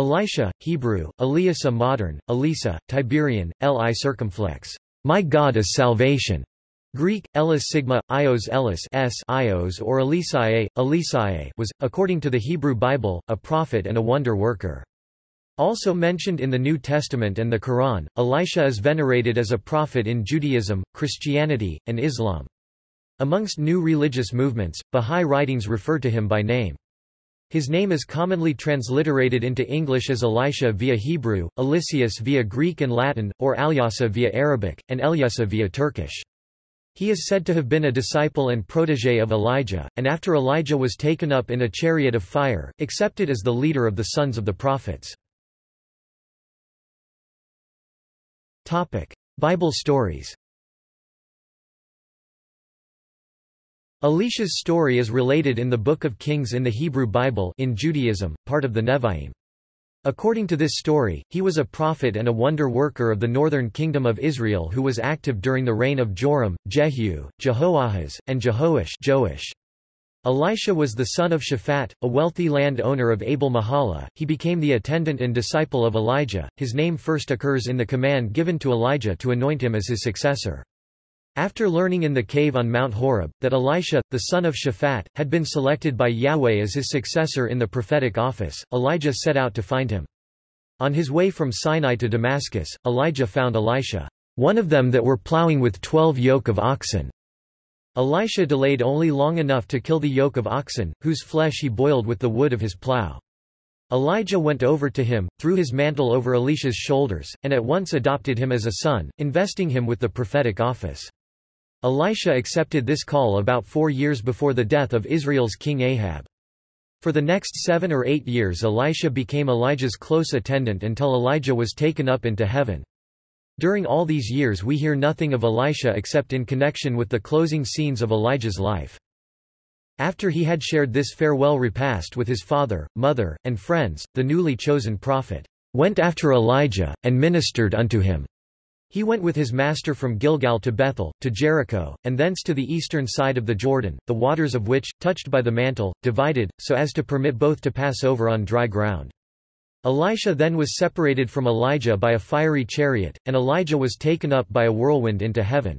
Elisha, Hebrew, Eliasa modern, Elisa, Tiberian, Li circumflex. My God is salvation. Greek, Elis sigma, Ios Elis s Ios or Elisae, Elisae was, according to the Hebrew Bible, a prophet and a wonder worker. Also mentioned in the New Testament and the Quran, Elisha is venerated as a prophet in Judaism, Christianity, and Islam. Amongst new religious movements, Bahá'í writings refer to him by name. His name is commonly transliterated into English as Elisha via Hebrew, Eliseus via Greek and Latin, or Alyasa via Arabic, and Elyasa via Turkish. He is said to have been a disciple and protégé of Elijah, and after Elijah was taken up in a chariot of fire, accepted as the leader of the sons of the prophets. Bible stories Elisha's story is related in the Book of Kings in the Hebrew Bible in Judaism, part of the Nevi'im. According to this story, he was a prophet and a wonder worker of the northern kingdom of Israel who was active during the reign of Joram, Jehu, Jehoahaz, and Jehoash. Elisha was the son of Shaphat, a wealthy land owner of Abel Mahala. He became the attendant and disciple of Elijah. His name first occurs in the command given to Elijah to anoint him as his successor. After learning in the cave on Mount Horeb, that Elisha, the son of Shaphat, had been selected by Yahweh as his successor in the prophetic office, Elijah set out to find him. On his way from Sinai to Damascus, Elijah found Elisha, one of them that were plowing with twelve yoke of oxen. Elisha delayed only long enough to kill the yoke of oxen, whose flesh he boiled with the wood of his plow. Elijah went over to him, threw his mantle over Elisha's shoulders, and at once adopted him as a son, investing him with the prophetic office. Elisha accepted this call about four years before the death of Israel's king Ahab. For the next seven or eight years Elisha became Elijah's close attendant until Elijah was taken up into heaven. During all these years we hear nothing of Elisha except in connection with the closing scenes of Elijah's life. After he had shared this farewell repast with his father, mother, and friends, the newly chosen prophet went after Elijah, and ministered unto him. He went with his master from Gilgal to Bethel, to Jericho, and thence to the eastern side of the Jordan, the waters of which, touched by the mantle, divided, so as to permit both to pass over on dry ground. Elisha then was separated from Elijah by a fiery chariot, and Elijah was taken up by a whirlwind into heaven.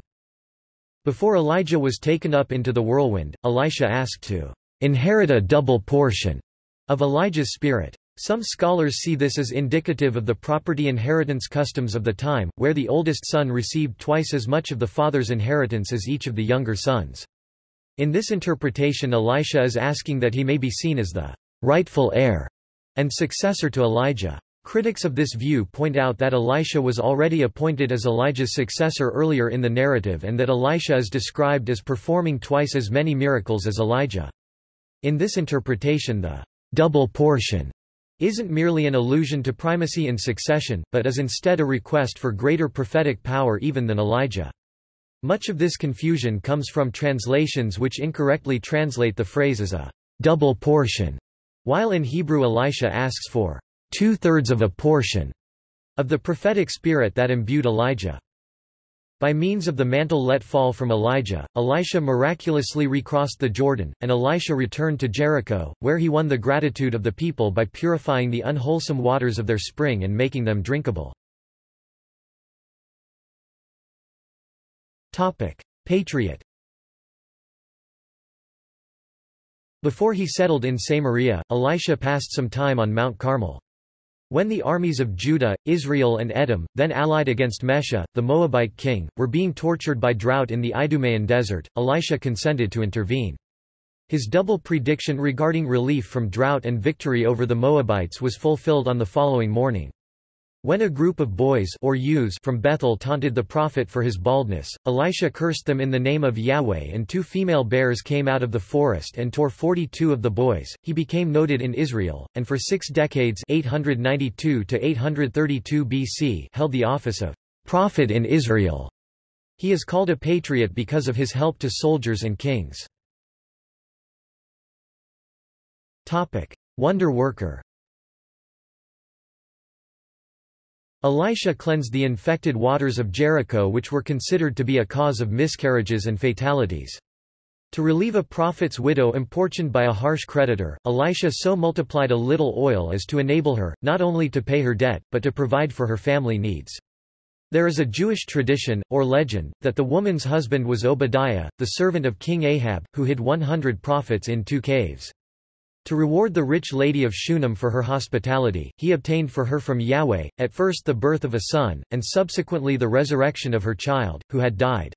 Before Elijah was taken up into the whirlwind, Elisha asked to inherit a double portion of Elijah's spirit. Some scholars see this as indicative of the property inheritance customs of the time, where the oldest son received twice as much of the father's inheritance as each of the younger sons. In this interpretation Elisha is asking that he may be seen as the rightful heir and successor to Elijah. Critics of this view point out that Elisha was already appointed as Elijah's successor earlier in the narrative and that Elisha is described as performing twice as many miracles as Elijah. In this interpretation the double portion isn't merely an allusion to primacy in succession, but is instead a request for greater prophetic power even than Elijah. Much of this confusion comes from translations which incorrectly translate the phrase as a double portion, while in Hebrew Elisha asks for two-thirds of a portion of the prophetic spirit that imbued Elijah. By means of the mantle let fall from Elijah, Elisha miraculously recrossed the Jordan, and Elisha returned to Jericho, where he won the gratitude of the people by purifying the unwholesome waters of their spring and making them drinkable. Patriot Before he settled in Samaria, Elisha passed some time on Mount Carmel. When the armies of Judah, Israel and Edom, then allied against Mesha, the Moabite king, were being tortured by drought in the Idumean desert, Elisha consented to intervene. His double prediction regarding relief from drought and victory over the Moabites was fulfilled on the following morning. When a group of boys or youths from Bethel taunted the prophet for his baldness, Elisha cursed them in the name of Yahweh and two female bears came out of the forest and tore 42 of the boys. He became noted in Israel, and for six decades 892 to 832 BC held the office of prophet in Israel. He is called a patriot because of his help to soldiers and kings. Topic. Wonder worker Elisha cleansed the infected waters of Jericho which were considered to be a cause of miscarriages and fatalities. To relieve a prophet's widow importuned by a harsh creditor, Elisha so multiplied a little oil as to enable her, not only to pay her debt, but to provide for her family needs. There is a Jewish tradition, or legend, that the woman's husband was Obadiah, the servant of King Ahab, who hid 100 prophets in two caves. To reward the rich lady of Shunem for her hospitality, he obtained for her from Yahweh, at first the birth of a son, and subsequently the resurrection of her child, who had died.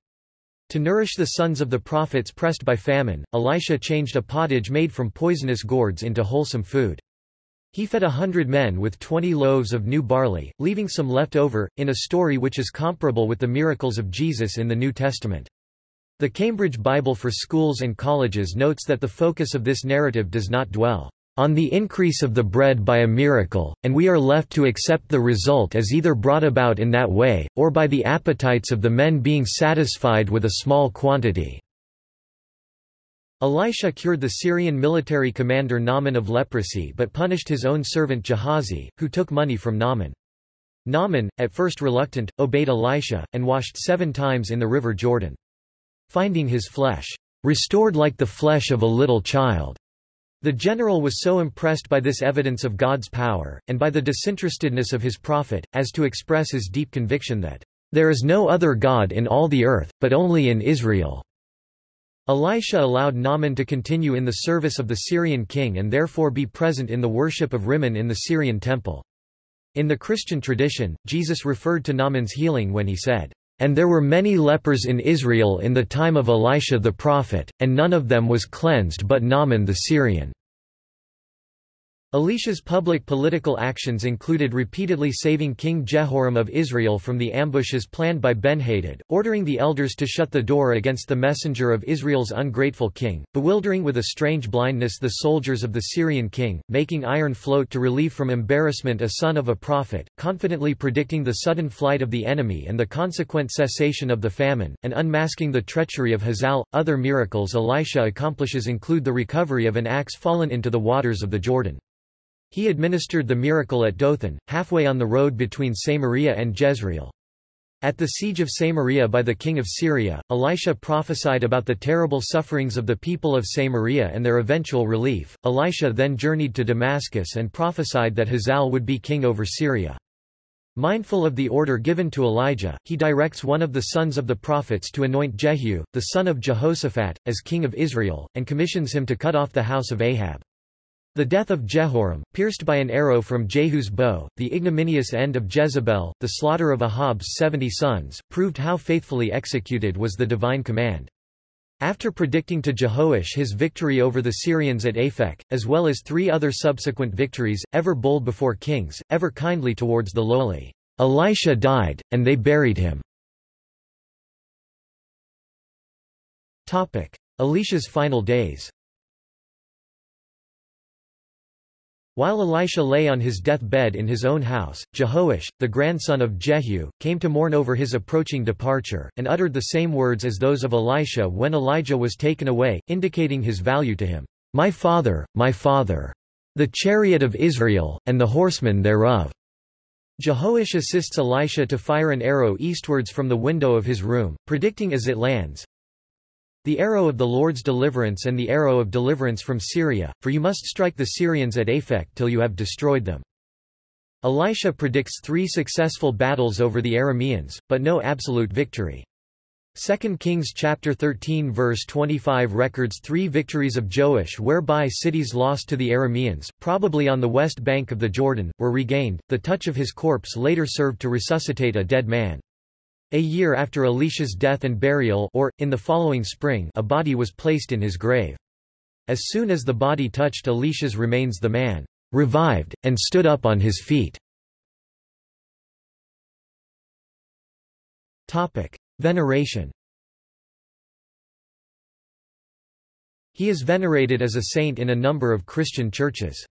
To nourish the sons of the prophets pressed by famine, Elisha changed a pottage made from poisonous gourds into wholesome food. He fed a hundred men with twenty loaves of new barley, leaving some left over, in a story which is comparable with the miracles of Jesus in the New Testament. The Cambridge Bible for Schools and Colleges notes that the focus of this narrative does not dwell on the increase of the bread by a miracle, and we are left to accept the result as either brought about in that way, or by the appetites of the men being satisfied with a small quantity. Elisha cured the Syrian military commander Naaman of leprosy but punished his own servant Gehazi, who took money from Naaman. Naaman, at first reluctant, obeyed Elisha, and washed seven times in the river Jordan. Finding his flesh restored like the flesh of a little child, the general was so impressed by this evidence of God's power, and by the disinterestedness of his prophet, as to express his deep conviction that, "...there is no other God in all the earth, but only in Israel." Elisha allowed Naaman to continue in the service of the Syrian king and therefore be present in the worship of Rimmon in the Syrian temple. In the Christian tradition, Jesus referred to Naaman's healing when he said, And there were many lepers in Israel in the time of Elisha the prophet, and none of them was cleansed but Naaman the Syrian. Elisha's public political actions included repeatedly saving King Jehoram of Israel from the ambushes planned by Benhadad, ordering the elders to shut the door against the messenger of Israel's ungrateful king, bewildering with a strange blindness the soldiers of the Syrian king, making iron float to relieve from embarrassment a son of a prophet, confidently predicting the sudden flight of the enemy and the consequent cessation of the famine, and unmasking the treachery of Hazael. Other miracles Elisha accomplishes include the recovery of an axe fallen into the waters of the Jordan. He administered the miracle at Dothan, halfway on the road between Samaria and Jezreel. At the siege of Samaria by the king of Syria, Elisha prophesied about the terrible sufferings of the people of Samaria and their eventual relief. Elisha then journeyed to Damascus and prophesied that Hazael would be king over Syria. Mindful of the order given to Elijah, he directs one of the sons of the prophets to anoint Jehu, the son of Jehoshaphat, as king of Israel, and commissions him to cut off the house of Ahab. The death of Jehoram, pierced by an arrow from Jehu's bow, the ignominious end of Jezebel, the slaughter of Ahab's seventy sons, proved how faithfully executed was the divine command. After predicting to Jehoash his victory over the Syrians at Aphek, as well as three other subsequent victories, ever bold before kings, ever kindly towards the lowly, Elisha died, and they buried him. Elisha's final days While Elisha lay on his death-bed in his own house, Jehoash, the grandson of Jehu, came to mourn over his approaching departure, and uttered the same words as those of Elisha when Elijah was taken away, indicating his value to him. My father, my father! The chariot of Israel, and the horsemen thereof! Jehoash assists Elisha to fire an arrow eastwards from the window of his room, predicting as it lands, the arrow of the Lord's deliverance and the arrow of deliverance from Syria, for you must strike the Syrians at Aphek till you have destroyed them. Elisha predicts three successful battles over the Arameans, but no absolute victory. 2 Kings chapter 13 verse 25 records three victories of Joash whereby cities lost to the Arameans, probably on the west bank of the Jordan, were regained. The touch of his corpse later served to resuscitate a dead man. A year after Elisha's death and burial or, in the following spring a body was placed in his grave. As soon as the body touched Elisha's remains the man revived, and stood up on his feet. Veneration He is venerated as a saint in a number of Christian churches.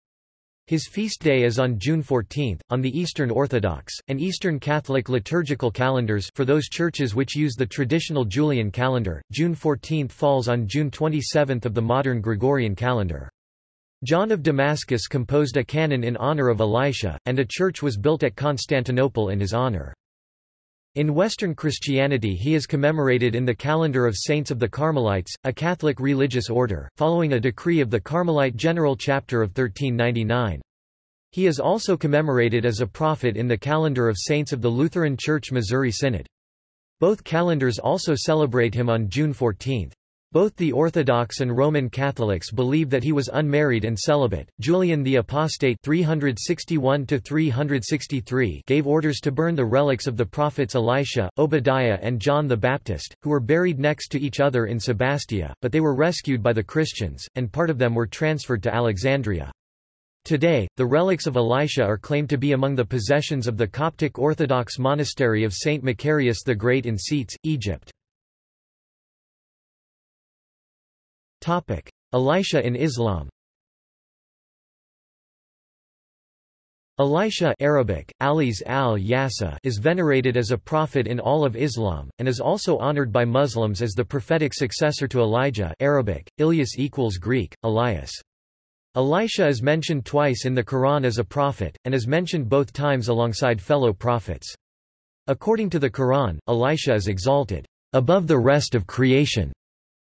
His feast day is on June 14, on the Eastern Orthodox, and Eastern Catholic liturgical calendars for those churches which use the traditional Julian calendar, June 14 falls on June 27 of the modern Gregorian calendar. John of Damascus composed a canon in honor of Elisha, and a church was built at Constantinople in his honor. In Western Christianity he is commemorated in the calendar of Saints of the Carmelites, a Catholic religious order, following a decree of the Carmelite General Chapter of 1399. He is also commemorated as a prophet in the calendar of Saints of the Lutheran Church Missouri Synod. Both calendars also celebrate him on June 14. Both the Orthodox and Roman Catholics believe that he was unmarried and celibate. Julian the Apostate 361 gave orders to burn the relics of the prophets Elisha, Obadiah and John the Baptist, who were buried next to each other in Sebastia, but they were rescued by the Christians, and part of them were transferred to Alexandria. Today, the relics of Elisha are claimed to be among the possessions of the Coptic Orthodox monastery of St. Macarius the Great in Scetes, Egypt. Elisha in Islam Elisha Arabic, Alis al is venerated as a prophet in all of Islam, and is also honored by Muslims as the prophetic successor to Elijah Arabic, Ilyas equals Greek, Elias. Elisha is mentioned twice in the Quran as a prophet, and is mentioned both times alongside fellow prophets. According to the Quran, Elisha is exalted above the rest of creation.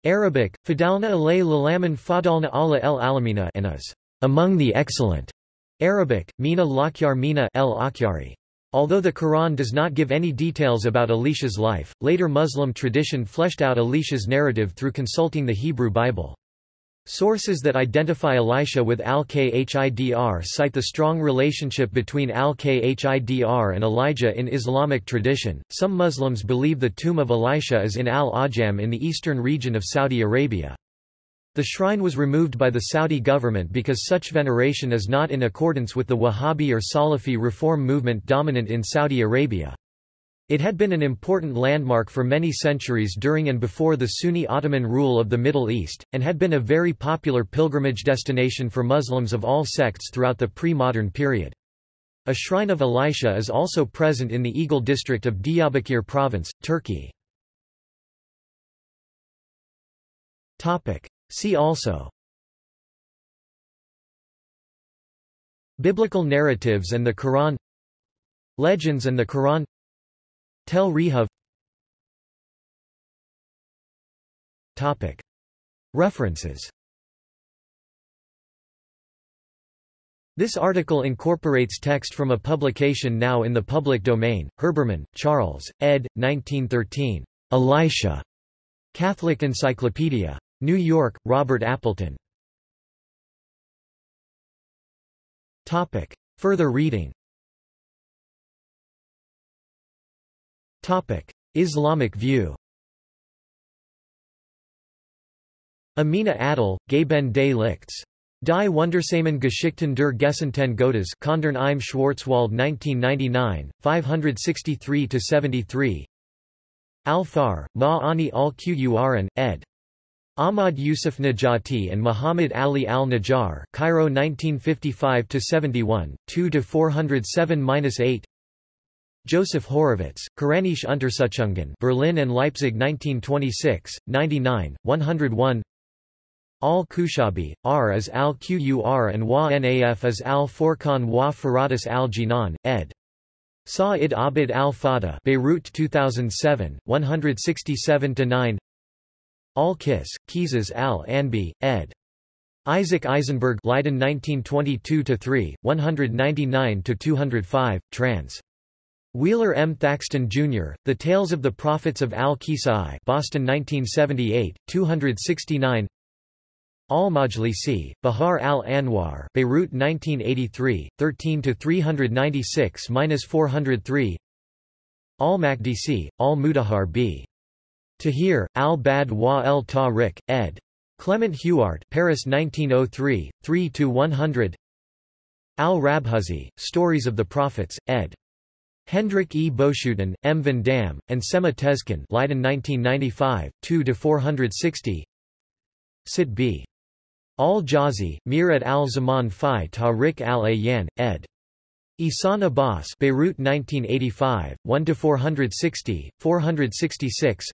Arabic, Fadalna alay lalaman fadalna ala el alamina and is among the excellent. Arabic, Mina lakyar mina el akyari. Although the Quran does not give any details about Elisha's life, later Muslim tradition fleshed out Elisha's narrative through consulting the Hebrew Bible. Sources that identify Elisha with Al-Khidr cite the strong relationship between Al-Khidr and Elijah in Islamic tradition. Some Muslims believe the tomb of Elisha is in Al-Awjam in the eastern region of Saudi Arabia. The shrine was removed by the Saudi government because such veneration is not in accordance with the Wahhabi or Salafi reform movement dominant in Saudi Arabia. It had been an important landmark for many centuries during and before the Sunni Ottoman rule of the Middle East, and had been a very popular pilgrimage destination for Muslims of all sects throughout the pre-modern period. A shrine of Elisha is also present in the Eğil district of Diyarbakir province, Turkey. See also Biblical narratives and the Quran Legends and the Quran Tel Rehov References This article incorporates text from a publication now in the public domain, Herbermann, Charles, ed. 1913. Elisha. Catholic Encyclopedia. New York, Robert Appleton. Further reading Islamic view Amina Adil, Gaben des Lichts. Die Wundersamen Geschichten der Gesandten Gottes Kandern im Schwarzwald 1999, 563-73 Al-Far, Ma'ani al-Qur'an, ed. Ahmad Yusuf Najati and Muhammad Ali al-Najjar Cairo 1955-71, 2-407-8 Joseph Horovitz, Quranisch Untersuchungen Berlin and Leipzig 1926, 99, 101 Al-Kushabi, R as al-Qur and Wa Naf as al-Furqan wa Faratus al-Jinan, ed. Sa'id Abid al-Fada Beirut 2007, 167-9 Al-Kis, Kizas al-Anbi, ed. Isaac Eisenberg Leiden 1922-3, 199-205, trans. Wheeler M. Thackston, Jr., The Tales of the Prophets of Al-Kisai Boston 1978, 269 Al-Majlisi, Bihar al-Anwar Beirut 1983, 13-396-403 Al-Makdisi, Al-Mudahar b. Tahir, al-Bad wa el-Tariq, ed. Clement Huart Paris 1903, 3-100 Al-Rabghuzi, Stories of the Prophets, ed. Hendrik E. Boeschoten, M. van Dam, and Sema Tezcan Leiden 1995, 2-460 Sit b. Al-Jazi, Mir et al-Zaman fi Tariq al-Ayyan, ed. Isan Abbas Beirut 1985, 1-460, 466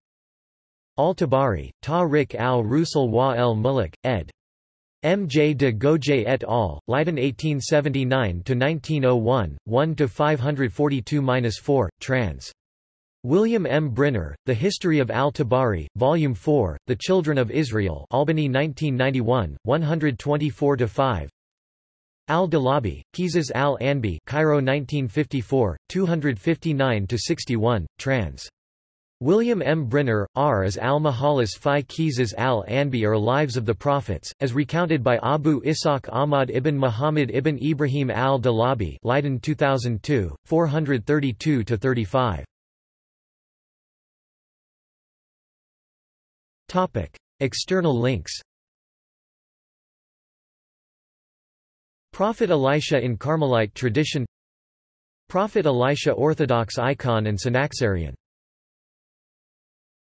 Al-Tabari, Tariq al-Rusul wa el-Mulk, ed. M. J. de Goeje et al., Leiden 1879–1901, 1–542–4, trans. William M. Brinner, The History of al-Tabari, Volume 4, The Children of Israel Albany 1991, 124-5 Al-Dalabi, Qisas al-Anbi Cairo 1954, 259-61, trans. William M. Brinner, R. as al-Mahalis fi Qisas al-Anbi or Lives of the Prophets, as recounted by Abu Ishaq Ahmad ibn Muhammad ibn Ibrahim al-Dalabi Leiden 2002, 432-35. External links Prophet Elisha in Carmelite tradition Prophet Elisha Orthodox icon and Synaxarion